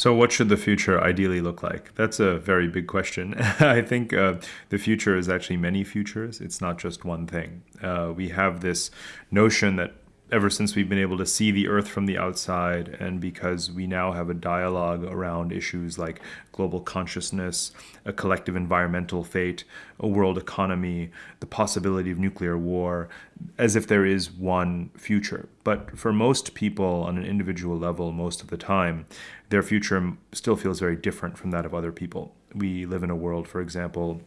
So, what should the future ideally look like? That's a very big question. I think uh, the future is actually many futures. It's not just one thing. Uh, we have this notion that ever since we've been able to see the earth from the outside and because we now have a dialogue around issues like global consciousness, a collective environmental fate, a world economy, the possibility of nuclear war, as if there is one future. But for most people on an individual level, most of the time, their future still feels very different from that of other people. We live in a world, for example,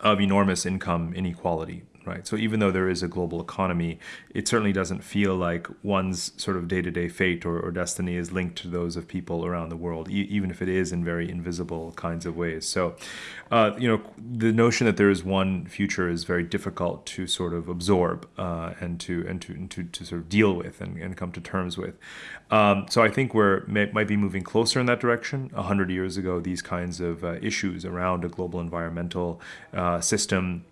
of enormous income inequality right? So even though there is a global economy, it certainly doesn't feel like one's sort of day-to-day fate or, or destiny is linked to those of people around the world, e- even if it is in very invisible kinds of ways. So, uh, you know, the notion that there is one future is very difficult to sort of absorb uh, and to and to, and to to sort of deal with and, and come to terms with. Um, so I think we're may, might be moving closer in that direction. A hundred years ago, these kinds of uh, issues around a global environmental uh, system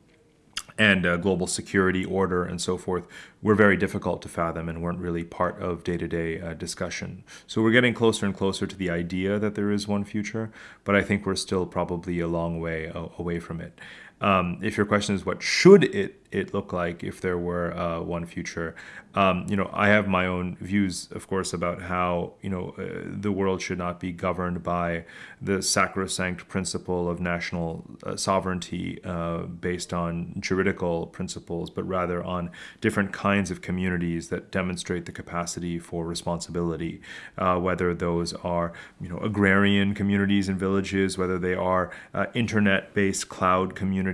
and uh, global security order and so forth were very difficult to fathom and weren't really part of day-to-day uh, discussion. So we're getting closer and closer to the idea that there is one future, but I think we're still probably a long way uh, away from it. Um, if your question is what should it it look like if there were uh, one future, um, you know, I have my own views, of course, about how you know uh, the world should not be governed by the sacrosanct principle of national uh, sovereignty uh, based on juridical principles, but rather on different kinds of communities that demonstrate the capacity for responsibility, uh, whether those are you know agrarian communities and villages, whether they are uh, internet-based cloud communities,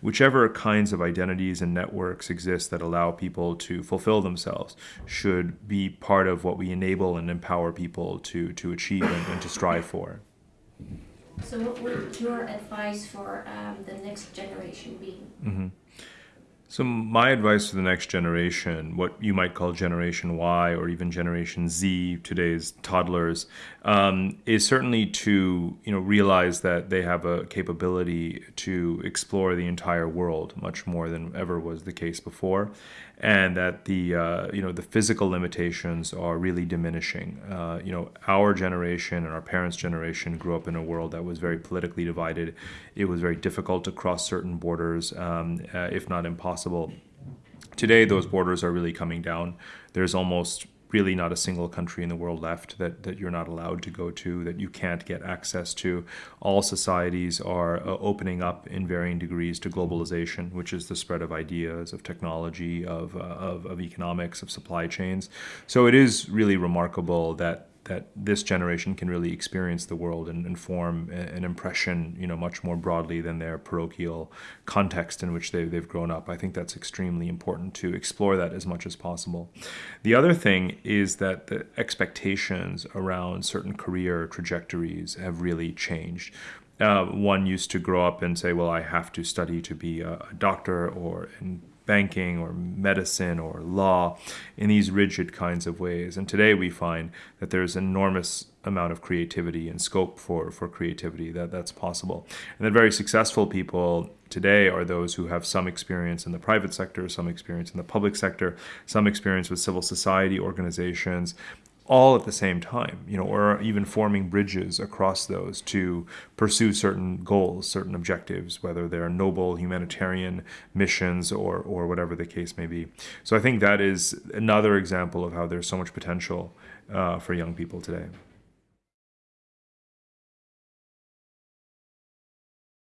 whichever kinds of identities and networks exist that allow people to fulfill themselves should be part of what we enable and empower people to, to achieve and, and to strive for. So what would your advice for um, the next generation be? Mm-hmm. So, my advice to the next generation, what you might call Generation Y or even Generation Z, today's toddlers, um, is certainly to you know realize that they have a capability to explore the entire world much more than ever was the case before, and that the uh, you know the physical limitations are really diminishing. Uh, you know, our generation and our parents' generation grew up in a world that was very politically divided. It was very difficult to cross certain borders, um, uh, if not impossible. Today, those borders are really coming down. There's almost really not a single country in the world left that, that you're not allowed to go to, that you can't get access to. All societies are uh, opening up in varying degrees to globalization, which is the spread of ideas, of technology, of, uh, of, of economics, of supply chains. So it is really remarkable that that this generation can really experience the world and, and form an impression, you know, much more broadly than their parochial context in which they, they've grown up. I think that's extremely important to explore that as much as possible. The other thing is that the expectations around certain career trajectories have really changed. Uh, one used to grow up and say, well, I have to study to be a, doctor or in banking or medicine or law in these rigid kinds of ways. And today we find that there's enormous amount of creativity and scope for, for creativity that that's possible. And that very successful people today are those who have some experience in the private sector, some experience in the public sector, some experience with civil society organizations, all at the same time, you know, or even forming bridges across those to pursue certain goals, certain objectives, whether they're noble humanitarian missions or, or whatever the case may be. So I think that is another example of how there's so much potential uh, for young people today.